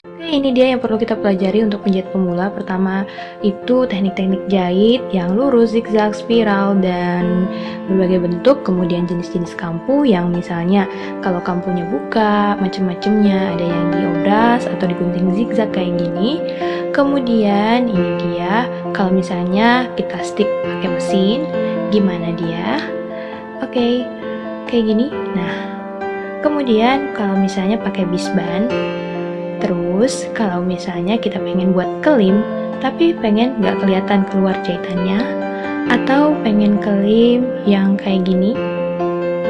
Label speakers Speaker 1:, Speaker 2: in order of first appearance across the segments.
Speaker 1: Oke, ini dia yang perlu kita pelajari untuk penjahit pemula. Pertama itu teknik-teknik jahit yang lurus, zigzag, spiral, dan berbagai bentuk. Kemudian jenis-jenis kampu yang misalnya kalau kampunya buka, macam-macamnya. Ada yang diobras atau digunting zigzag kayak gini. Kemudian ini dia, kalau misalnya kita stick pakai mesin, gimana dia? Oke, kayak gini. Nah, kemudian kalau misalnya pakai bisban, Terus, kalau misalnya kita pengen buat kelim, tapi pengen nggak kelihatan keluar jahitannya, atau pengen kelim yang kayak gini,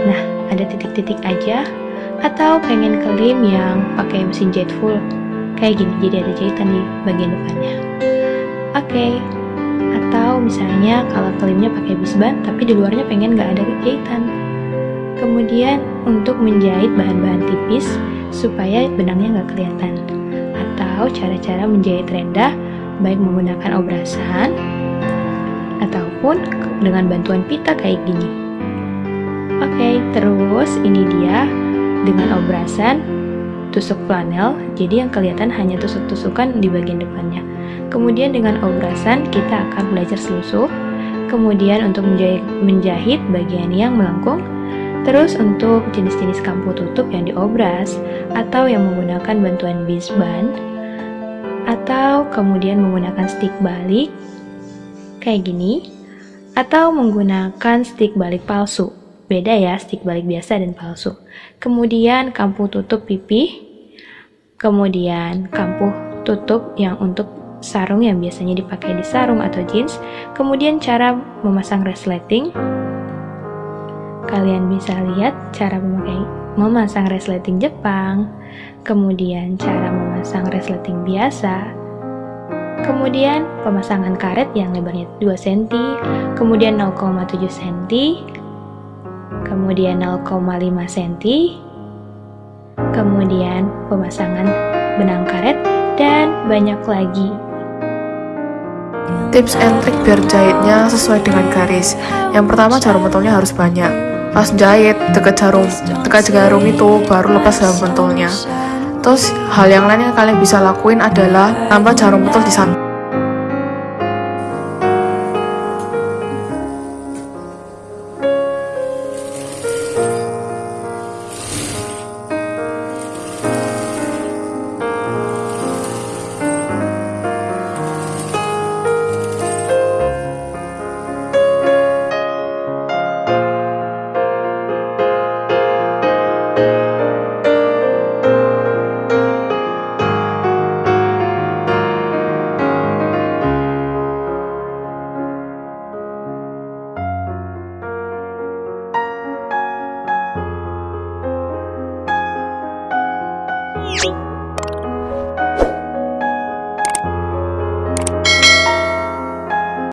Speaker 1: nah ada titik-titik aja, atau pengen kelim yang pakai mesin jahit full, kayak gini, jadi ada jahitan di bagian depannya. Oke, okay. atau misalnya kalau kelimnya pakai bisban, tapi di luarnya pengen nggak ada jahitan. Kemudian untuk menjahit bahan-bahan tipis, supaya benangnya nggak kelihatan. Atau cara-cara menjahit rendah baik menggunakan obrasan ataupun dengan bantuan pita kayak gini. Oke terus ini dia dengan obrasan tusuk flanel. Jadi yang kelihatan hanya tusuk-tusukan di bagian depannya. Kemudian dengan obrasan kita akan belajar selusuh. Kemudian untuk menjahit, menjahit bagian yang melengkung Terus untuk jenis-jenis kampu tutup yang diobras atau yang menggunakan bantuan bisban atau kemudian menggunakan stick balik kayak gini atau menggunakan stick balik palsu. Beda ya stick balik biasa dan palsu. Kemudian kampu tutup pipi, kemudian kampu tutup yang untuk sarung yang biasanya dipakai di sarung atau jeans, kemudian cara memasang resleting, Kalian bisa lihat cara memakai memasang resleting Jepang, kemudian cara memasang resleting biasa, kemudian pemasangan karet yang lebarnya 2 cm, kemudian 0,7 cm, kemudian 0,5 cm, kemudian pemasangan benang karet, dan banyak lagi.
Speaker 2: Tips and trik biar jahitnya sesuai dengan garis. Yang pertama jarum pentolnya harus banyak pas jahit deket jarum dekat jarum itu baru lepas jarum pentolnya terus hal yang lain yang kalian bisa lakuin adalah tambah jarum pentol di sana